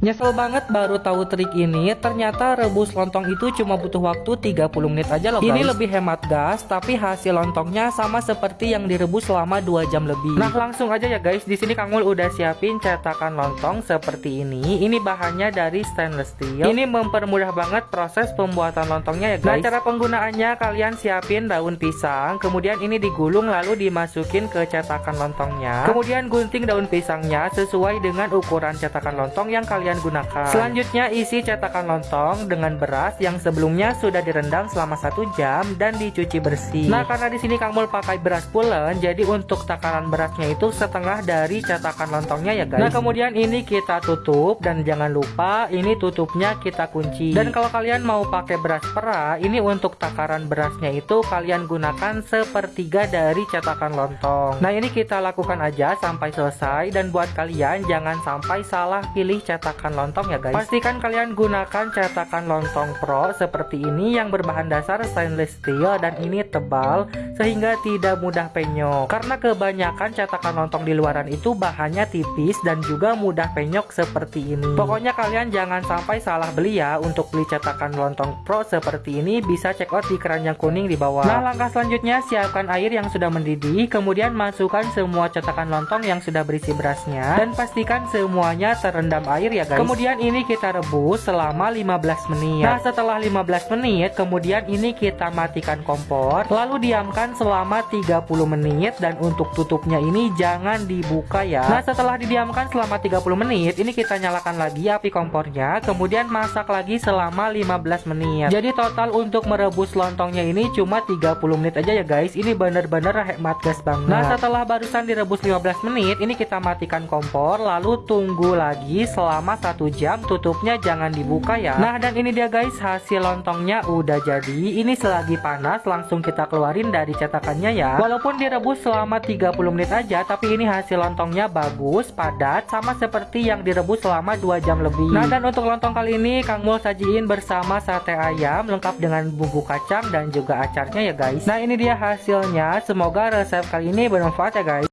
Nyesel banget baru tahu trik ini, ternyata rebus lontong itu cuma butuh waktu 30 menit aja loh guys. Ini lebih hemat gas, tapi hasil lontongnya sama seperti yang direbus selama 2 jam lebih. Nah langsung aja ya guys, di sini Kang Mul udah siapin cetakan lontong seperti ini. Ini bahannya dari stainless steel. Ini mempermudah banget proses pembuatan lontongnya ya guys. Nah cara penggunaannya kalian siapin daun pisang, kemudian ini digulung lalu dimasukin ke cetakan lontongnya. Kemudian gunting daun pisangnya sesuai dengan ukuran cetakan lontong yang kalian kalian gunakan. Selanjutnya isi cetakan lontong dengan beras yang sebelumnya sudah direndam selama satu jam dan dicuci bersih. Nah karena di sini Kang Mul pakai beras pulen, jadi untuk takaran berasnya itu setengah dari cetakan lontongnya ya guys. Nah kemudian ini kita tutup dan jangan lupa ini tutupnya kita kunci. Dan kalau kalian mau pakai beras pera, ini untuk takaran berasnya itu kalian gunakan sepertiga dari cetakan lontong. Nah ini kita lakukan aja sampai selesai dan buat kalian jangan sampai salah pilih cetakan cetakan lontong ya guys. Pastikan kalian gunakan cetakan lontong pro seperti ini yang berbahan dasar stainless steel dan ini tebal sehingga tidak mudah penyok. Karena kebanyakan cetakan lontong di luaran itu bahannya tipis dan juga mudah penyok seperti ini. Pokoknya kalian jangan sampai salah beli ya. Untuk beli cetakan lontong pro seperti ini bisa check out di keranjang kuning di bawah. Nah langkah selanjutnya siapkan air yang sudah mendidih kemudian masukkan semua cetakan lontong yang sudah berisi berasnya dan pastikan semuanya terendam air ya guys. Kemudian ini kita rebus selama 15 menit. Nah setelah 15 menit kemudian ini kita matikan kompor Lalu diamkan selama 30 menit. Dan untuk tutupnya ini jangan dibuka ya. Nah setelah didiamkan selama 30 menit Ini kita nyalakan lagi api kompornya. Kemudian masak lagi selama 15 menit. Jadi total untuk merebus lontongnya ini cuma 30 menit aja ya guys. Ini bener-bener hemat gas banget. Nah setelah barusan direbus 15 menit Ini kita matikan kompor Lalu tunggu lagi selama satu jam tutupnya jangan dibuka ya. Nah dan ini dia guys hasil lontongnya udah jadi. Ini selagi panas langsung kita keluarin dari cetakannya ya. Walaupun direbus selama 30 menit aja Tapi ini hasil lontongnya bagus, padat Sama seperti yang direbus selama 2 jam lebih. Nah dan untuk lontong kali ini Kang Mul sajiin bersama sate ayam Lengkap dengan bumbu kacang dan juga acarnya ya guys. Nah ini dia hasilnya. Semoga resep kali ini bermanfaat ya guys